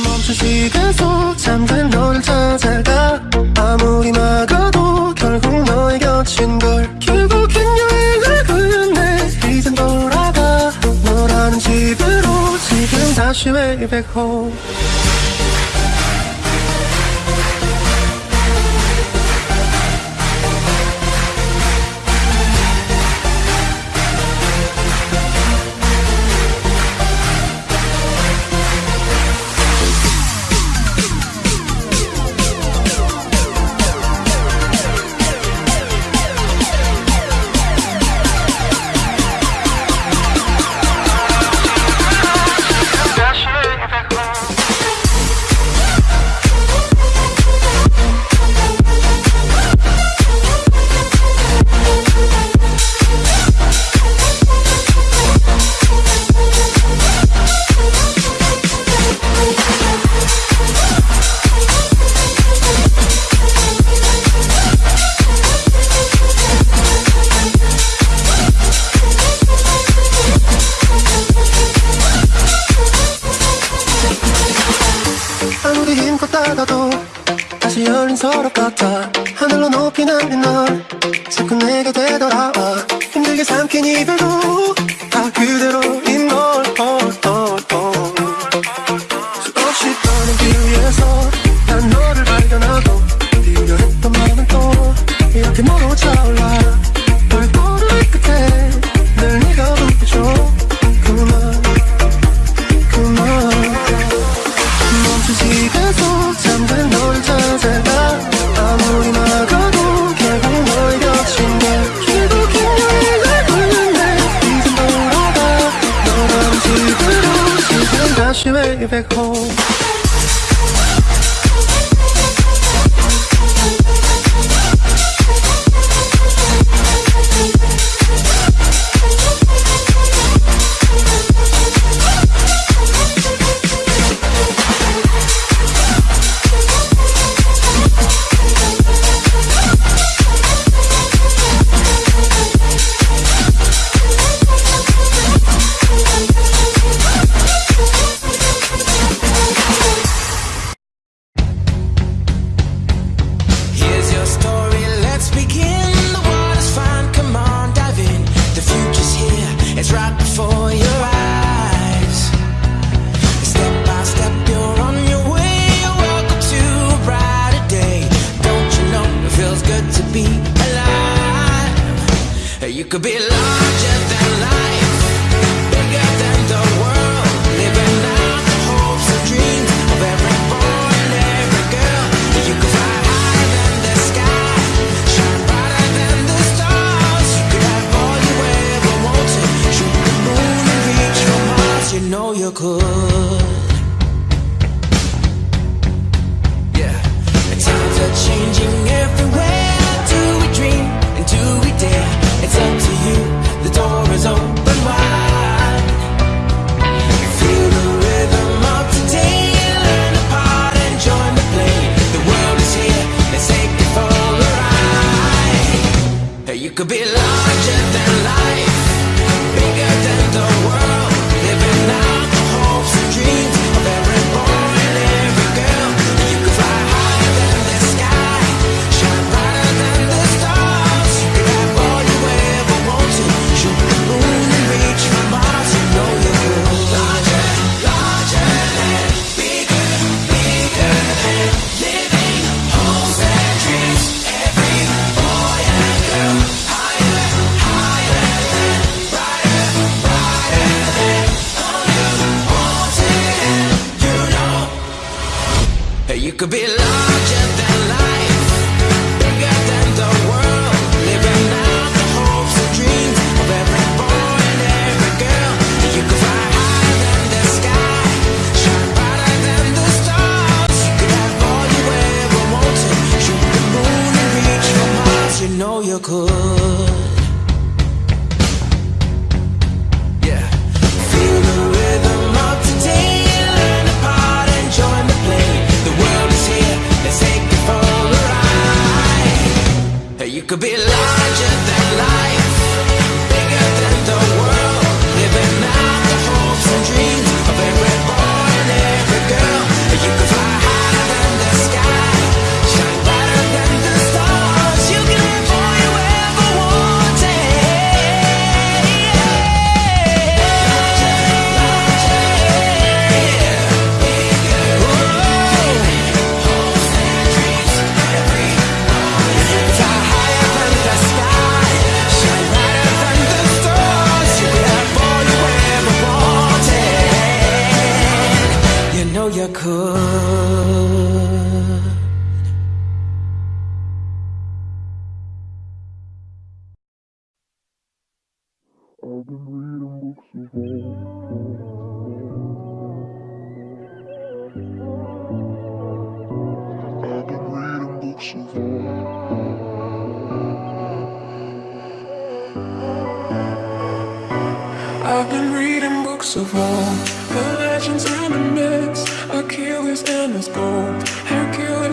멈춘 시간 속잠깐 너를 찾아가 아무리 막아도 결국 너의 곁인 걸 결국엔 여행을 끝내 이젠 돌아가 너라는 집으로 지금 다시 way back home corazón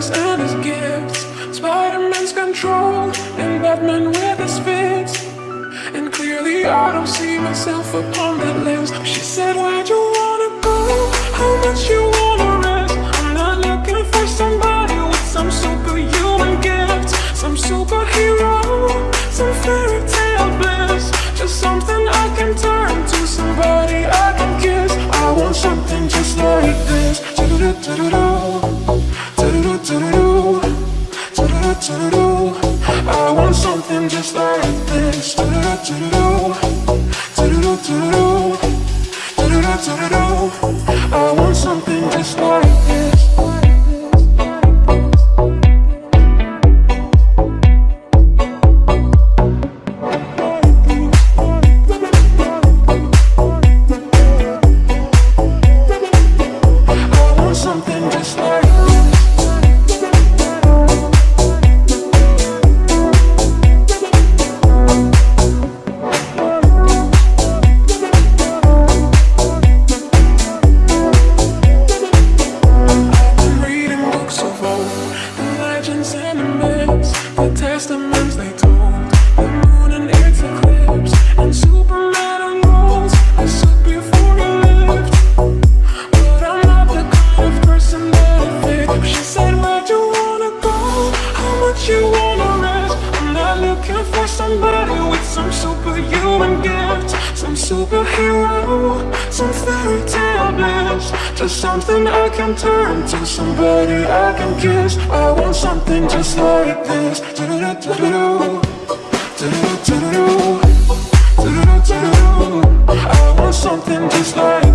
and his gifts Spider-Man's control And Batman with his fists. And clearly I don't see myself upon that list She said, where'd you wanna go? How much you wanna risk? I'm not looking for somebody with some superhuman gifts Some super something just like this Do-do-do-do-do Do-do-do-do-do Do-do-do-do-do superhuman gift Some superhero, some fairy tale bliss Just something I can turn to, somebody I can kiss I want something just like this do do do do do do do do do do do I want something just like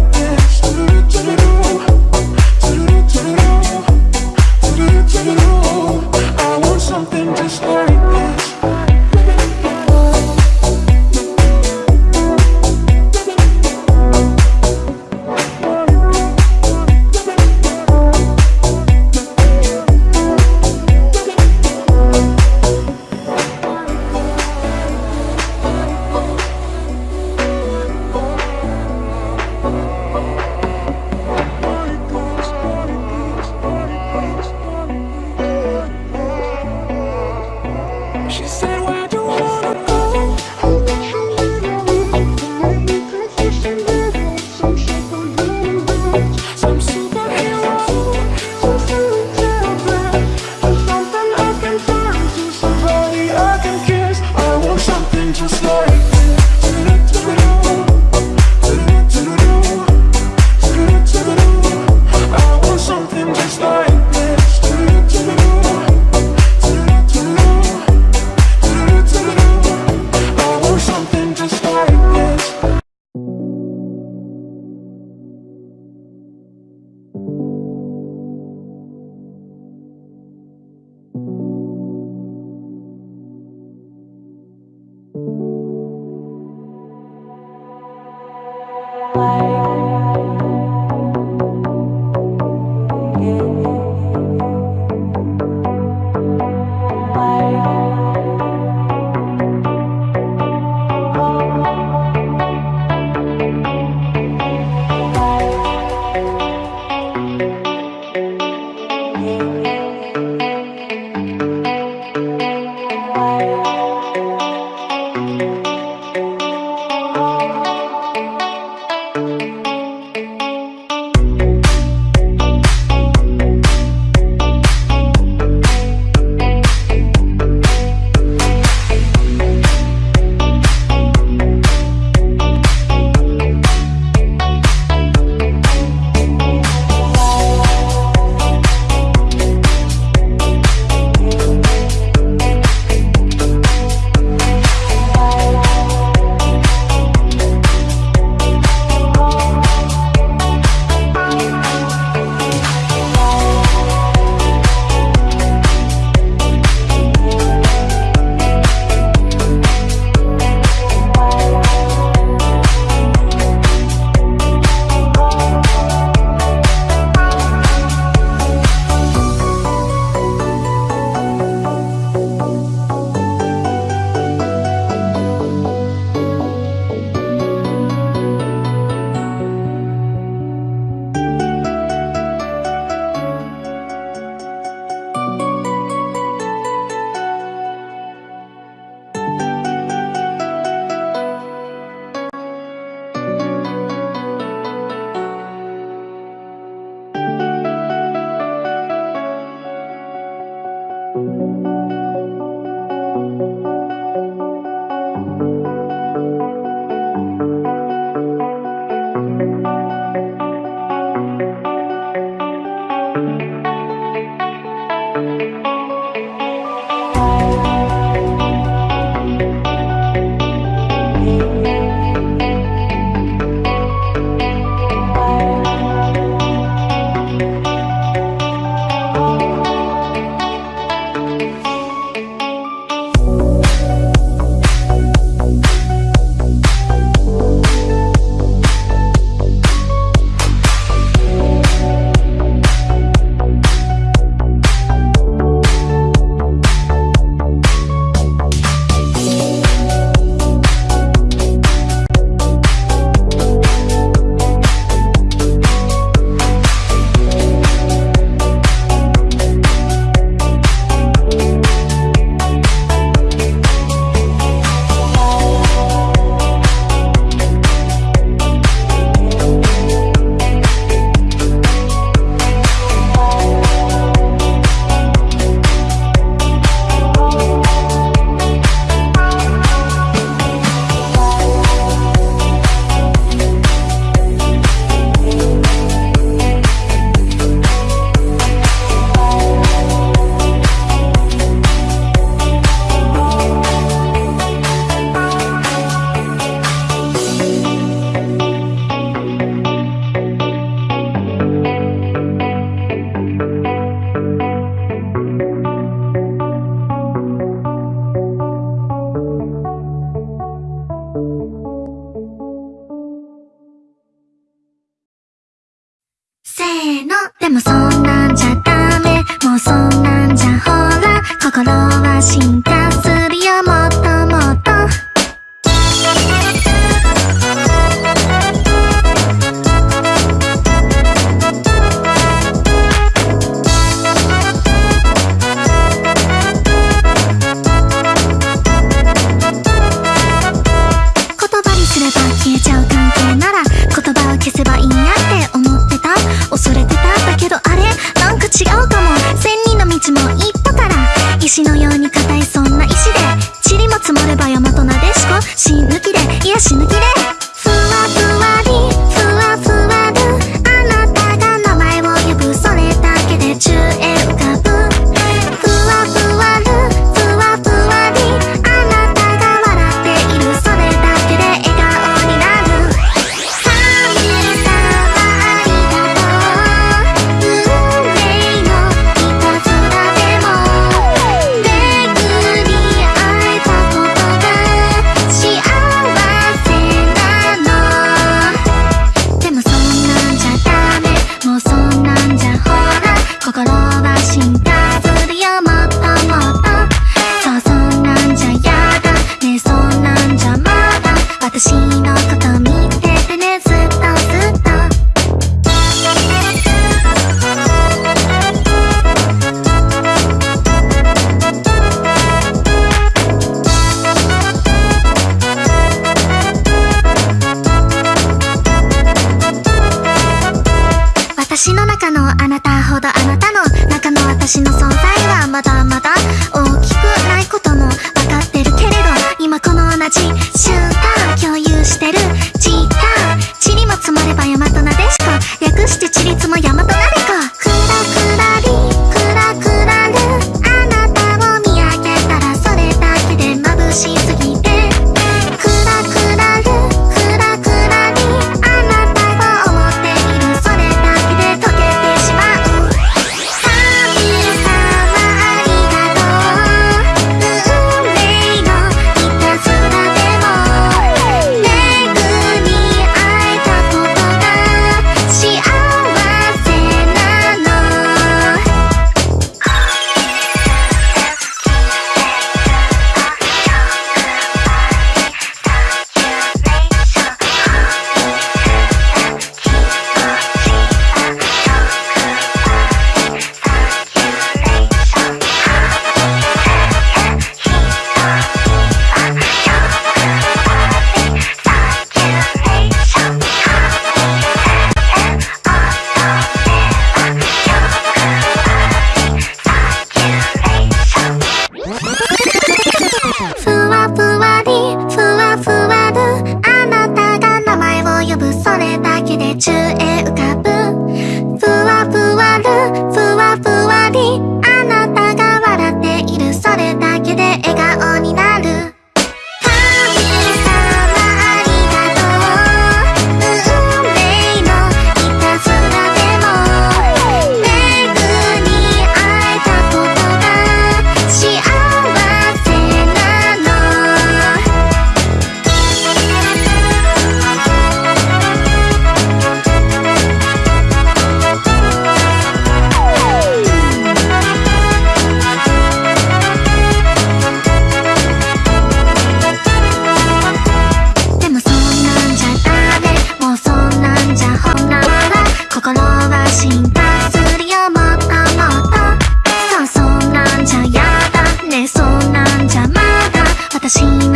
のこと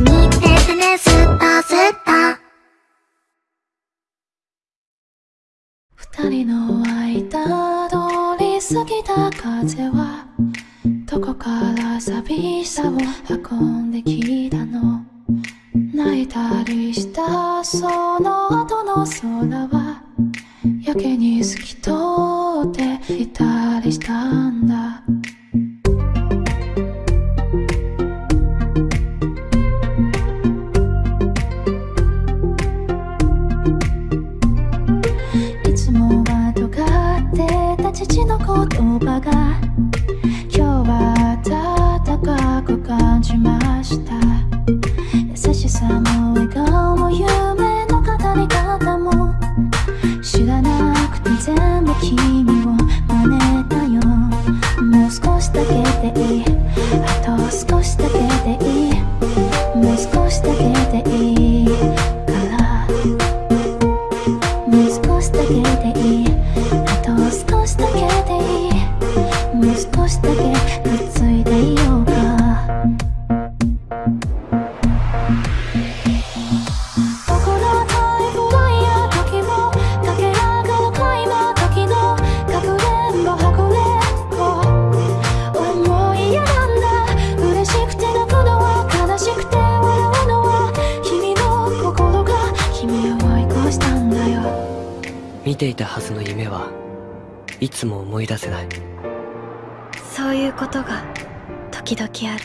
見ててねスーパースー二人の間通り過ぎた風はどこから寂しさを運んできたの泣いたりしたその後の空はやけに透き通っていたりしたんだ言葉が今日は暖かく感じました優しさも笑顔も夢の語り方も知らなくて全部君を真似たよもう少しだけでいい見ていたはずの夢はいつも思い出せないそういうことが時々ある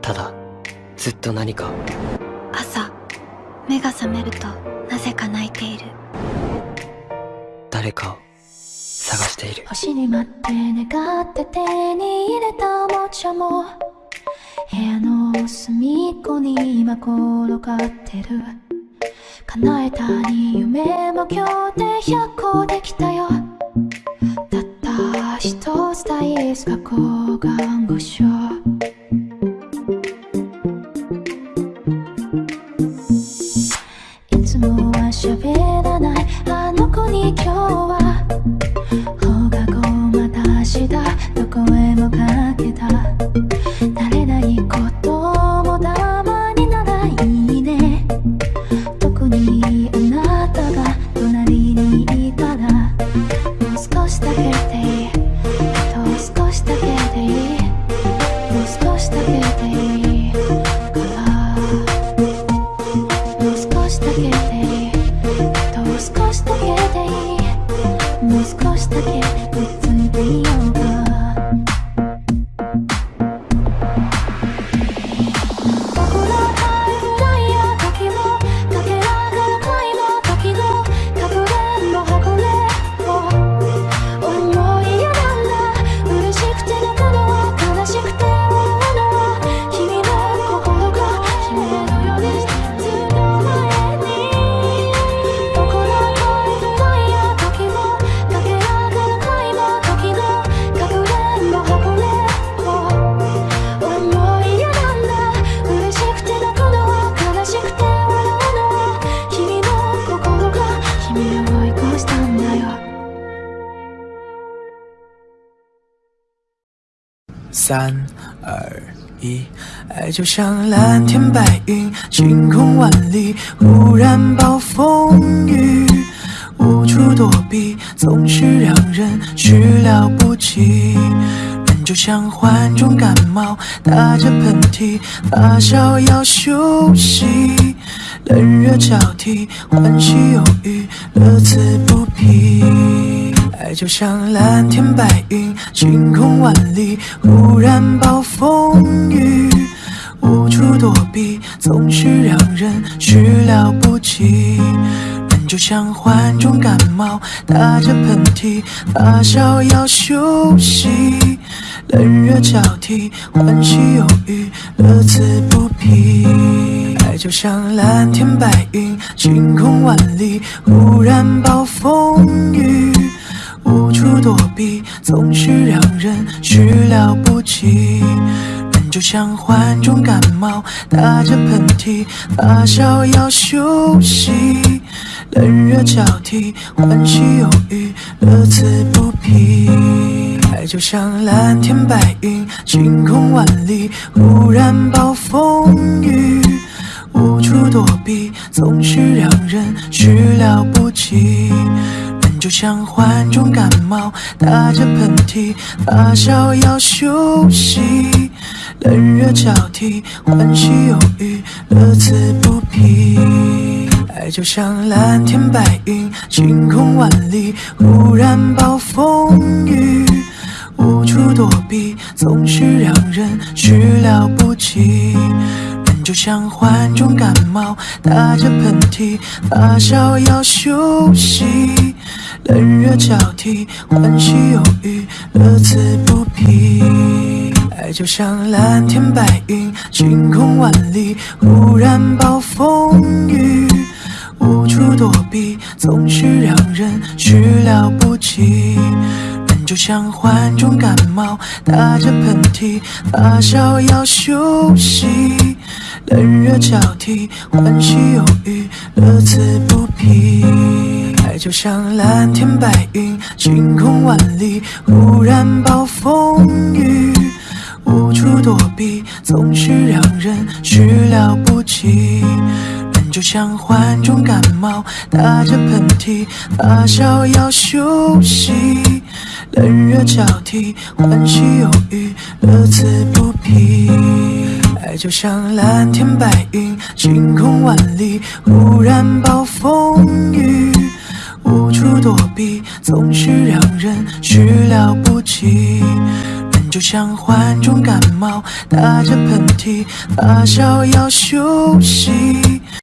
ただずっと何か朝目が覚めるとなぜか泣いている誰かを探している星に待って願って手に入れたおもちゃも部屋の隅っこに今転がってる叶えたに夢も今日で100個できたよたった一つ大好き過去看護師三二一，爱就像蓝天白云，晴空万里；忽然暴风雨，无处躲避，总是让人始料不及。人就像患重感冒，打着喷嚏，发烧要休息，冷热交替，欢喜忧郁，乐此不疲。爱就像蓝天白云，晴空万里；忽然暴风雨，无处躲避，总是让人始料不及。人就像患重感冒，打着喷嚏，发烧要休息，冷热交替，欢喜忧郁，乐此不疲。爱就像蓝天白云，晴空万里；忽然暴风雨。无处躲避，总是让人始料不及。人就像患重感冒，打着喷嚏，发烧要休息。冷热交替，欢喜忧郁，乐此不疲。爱就像蓝天白云，晴空万里，忽然暴风雨。无处躲避，总是让人始料不及。就像患重感冒，打着喷嚏，发烧要休息。冷热交替，欢喜忧郁，乐此不疲。爱就像蓝天白云，晴空万里，忽然暴风雨，无处躲避，总是让人始料不及。就像患重感冒，打着喷嚏，发烧要休息，冷热交替，欢喜忧郁，乐此不疲。爱就像蓝天白云，晴空万里，忽然暴风雨，无处躲避，总是让人始料不及。就像患重感冒，打着喷嚏，发烧要休息。冷热交替，欢喜忧郁，乐此不疲。爱就像蓝天白云，晴空万里，忽然暴风雨，无处躲避，总是让人始料不及。爱就像患重感冒，打着喷嚏，发烧要休息。冷热交替，欢喜忧郁，乐此不疲。爱就像蓝天白云，晴空万里，忽然暴风雨，无处躲避，总是让人始料不及。人就像患重感冒，打着喷嚏，发烧要休息。